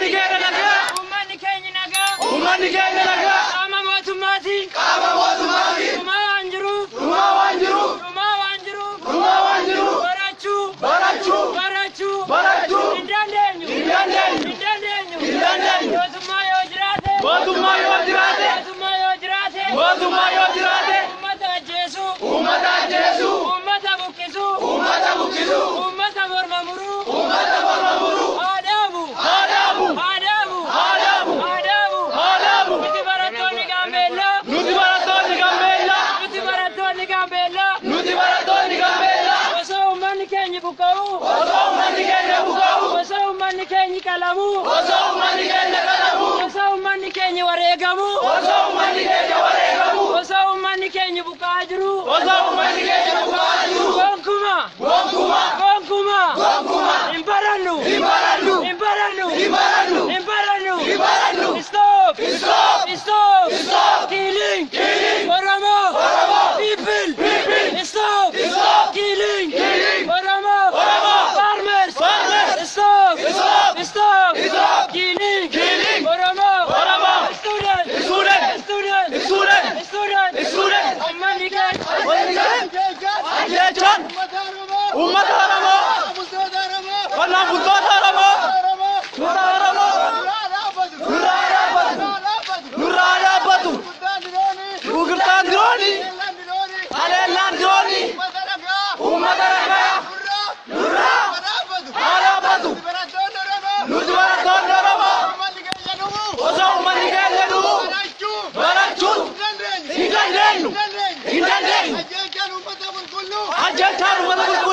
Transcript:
to get it ወሰው ማንከኝ ቀለሙ። ወሰው ማንከኝ ቀለሙ ወሰው ማንከኝ ወሬገሙ። ወሰው ማንከኝ ወሬገሙ። جلجال جلجال ومتى بنقول له جلجال ومتى بنقول